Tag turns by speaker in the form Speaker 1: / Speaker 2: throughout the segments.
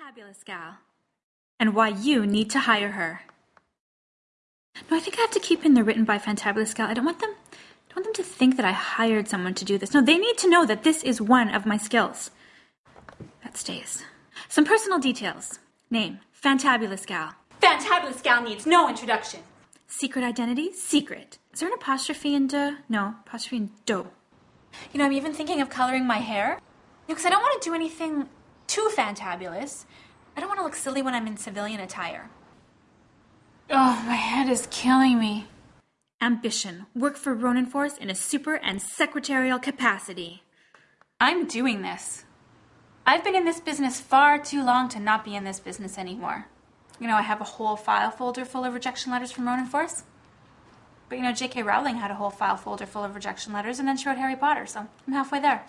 Speaker 1: Fantabulous gal. And why you need to hire her. No, I think I have to keep in the written by Fantabulous gal. I don't want them I don't want them to think that I hired someone to do this. No, they need to know that this is one of my skills. That stays. Some personal details. Name, Fantabulous gal.
Speaker 2: Fantabulous gal needs no introduction.
Speaker 1: Secret identity, secret. Is there an apostrophe in de? No, apostrophe in do.
Speaker 2: You know, I'm even thinking of coloring my hair. Because I don't want to do anything too fantabulous. I don't want to look silly when I'm in civilian attire. Oh, my head is killing me.
Speaker 1: Ambition. Work for Ronin Force in a super and secretarial capacity.
Speaker 2: I'm doing this. I've been in this business far too long to not be in this business anymore. You know, I have a whole file folder full of rejection letters from Ronin Force. But you know, J.K. Rowling had a whole file folder full of rejection letters and then she wrote Harry Potter, so I'm halfway there.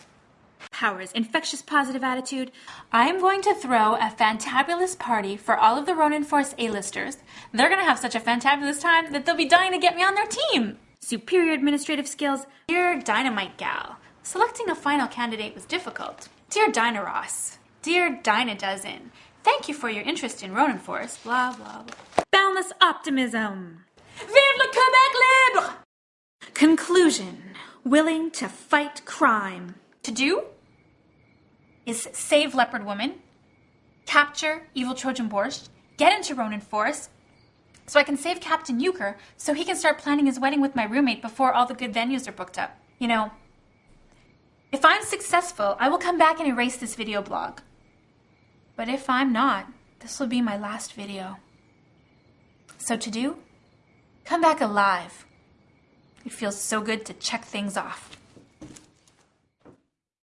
Speaker 1: Powers, infectious positive attitude.
Speaker 2: I'm going to throw a fantabulous party for all of the Ronin Force A-listers. They're going to have such a fantabulous time that they'll be dying to get me on their team.
Speaker 1: Superior administrative skills.
Speaker 2: Dear Dynamite Gal, selecting a final candidate was difficult. Dear Dinah Dynaros, dear Dyna Dozen, thank you for your interest in Ronin Force, blah, blah, blah.
Speaker 1: Boundless optimism.
Speaker 2: Vive le Quebec libre!
Speaker 1: Conclusion. Willing to fight crime.
Speaker 2: To do is save Leopard Woman, capture Evil Trojan Borscht, get into Ronin Force, so I can save Captain Euchre so he can start planning his wedding with my roommate before all the good venues are booked up. You know, if I'm successful, I will come back and erase this video blog. But if I'm not, this will be my last video. So to do, come back alive. It feels so good to check things off.